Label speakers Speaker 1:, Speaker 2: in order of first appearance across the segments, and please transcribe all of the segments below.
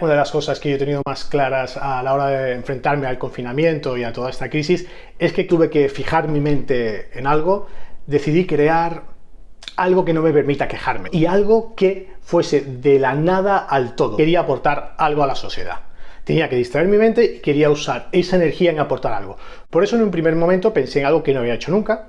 Speaker 1: Una de las cosas que yo he tenido más claras a la hora de enfrentarme al confinamiento y a toda esta crisis es que tuve que fijar mi mente en algo, decidí crear algo que no me permita quejarme y algo que fuese de la nada al todo. Quería aportar algo a la sociedad. Tenía que distraer mi mente y quería usar esa energía en aportar algo. Por eso en un primer momento pensé en algo que no había hecho nunca,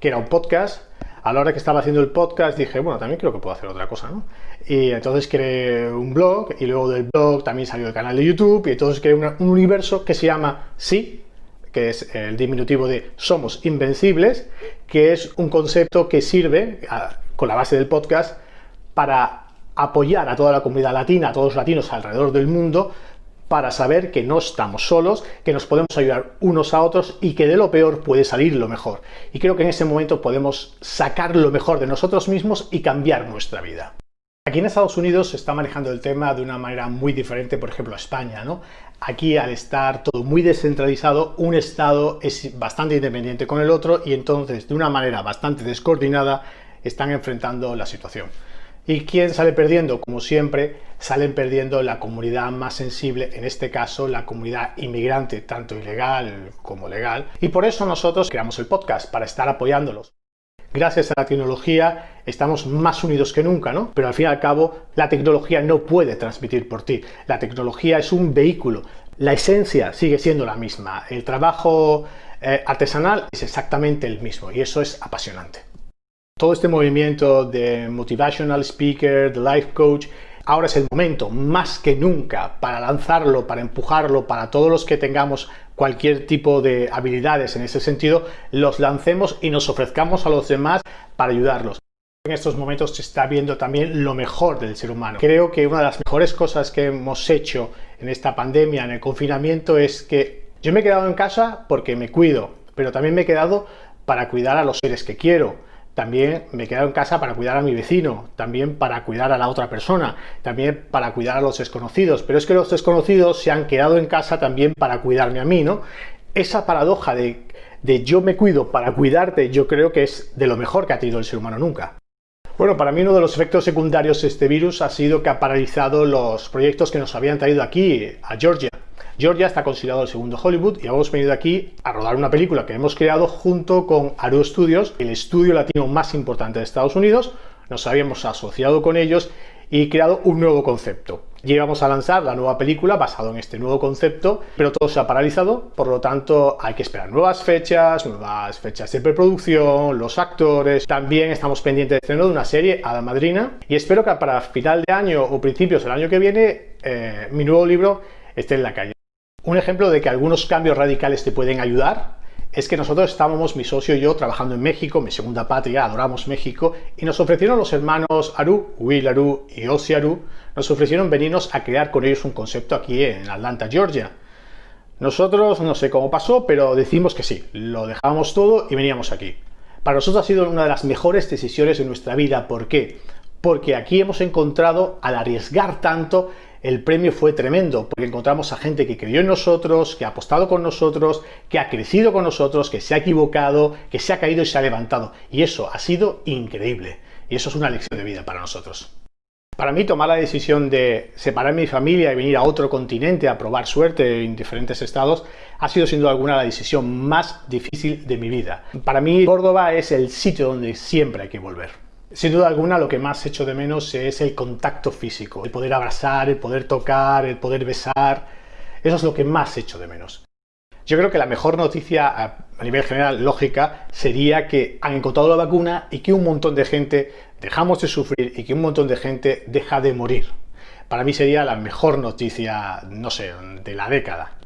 Speaker 1: que era un podcast, a la hora que estaba haciendo el podcast dije, bueno, también creo que puedo hacer otra cosa, ¿no? Y entonces creé un blog y luego del blog también salió el canal de YouTube y entonces creé un universo que se llama Sí, que es el diminutivo de Somos Invencibles, que es un concepto que sirve, con la base del podcast, para apoyar a toda la comunidad latina, a todos los latinos alrededor del mundo, para saber que no estamos solos, que nos podemos ayudar unos a otros y que de lo peor puede salir lo mejor. Y creo que en ese momento podemos sacar lo mejor de nosotros mismos y cambiar nuestra vida. Aquí en Estados Unidos se está manejando el tema de una manera muy diferente, por ejemplo, a España, ¿no? Aquí, al estar todo muy descentralizado, un estado es bastante independiente con el otro y entonces, de una manera bastante descoordinada, están enfrentando la situación. ¿Y quién sale perdiendo? Como siempre, salen perdiendo la comunidad más sensible, en este caso la comunidad inmigrante, tanto ilegal como legal. Y por eso nosotros creamos el podcast, para estar apoyándolos. Gracias a la tecnología estamos más unidos que nunca, ¿no? Pero al fin y al cabo, la tecnología no puede transmitir por ti. La tecnología es un vehículo. La esencia sigue siendo la misma. El trabajo eh, artesanal es exactamente el mismo y eso es apasionante. Todo este movimiento de motivational speaker, de life coach, ahora es el momento más que nunca para lanzarlo, para empujarlo, para todos los que tengamos cualquier tipo de habilidades en ese sentido, los lancemos y nos ofrezcamos a los demás para ayudarlos. En estos momentos se está viendo también lo mejor del ser humano. Creo que una de las mejores cosas que hemos hecho en esta pandemia, en el confinamiento, es que yo me he quedado en casa porque me cuido, pero también me he quedado para cuidar a los seres que quiero también me he quedado en casa para cuidar a mi vecino, también para cuidar a la otra persona, también para cuidar a los desconocidos, pero es que los desconocidos se han quedado en casa también para cuidarme a mí, ¿no? Esa paradoja de, yo me cuido para cuidarte, yo creo que es de lo mejor que ha tenido el ser humano nunca. Bueno, para mí uno de los efectos secundarios de este virus ha sido que ha paralizado los proyectos que nos habían traído aquí, a Georgia. Georgia está considerado el segundo Hollywood y hemos venido aquí a rodar una película que hemos creado junto con Aru Studios, el estudio latino más importante de Estados Unidos. Nos habíamos asociado con ellos y creado un nuevo concepto. Ya íbamos a lanzar la nueva película basado en este nuevo concepto, pero todo se ha paralizado, por lo tanto hay que esperar nuevas fechas, nuevas fechas de preproducción, los actores. También estamos pendientes de estreno de una serie, Ada Madrina, y espero que para final de año o principios del año que viene eh, mi nuevo libro esté en la calle. Un ejemplo de que algunos cambios radicales te pueden ayudar es que nosotros estábamos, mi socio y yo, trabajando en México, mi segunda patria, adoramos México, y nos ofrecieron los hermanos Aru, Will Aru y Osi Aru, nos ofrecieron venirnos a crear con ellos un concepto aquí en Atlanta, Georgia. Nosotros, no sé cómo pasó, pero decimos que sí, lo dejábamos todo y veníamos aquí. Para nosotros ha sido una de las mejores decisiones de nuestra vida. ¿Por qué? Porque aquí hemos encontrado, al arriesgar tanto, el premio fue tremendo, porque encontramos a gente que creyó en nosotros, que ha apostado con nosotros, que ha crecido con nosotros, que se ha equivocado, que se ha caído y se ha levantado. Y eso ha sido increíble. Y eso es una lección de vida para nosotros. Para mí tomar la decisión de separar mi familia y venir a otro continente a probar suerte en diferentes estados ha sido sin duda alguna la decisión más difícil de mi vida. Para mí Córdoba es el sitio donde siempre hay que volver. Sin duda alguna lo que más echo de menos es el contacto físico, el poder abrazar, el poder tocar, el poder besar, eso es lo que más echo de menos. Yo creo que la mejor noticia a nivel general lógica sería que han encontrado la vacuna y que un montón de gente dejamos de sufrir y que un montón de gente deja de morir. Para mí sería la mejor noticia, no sé, de la década.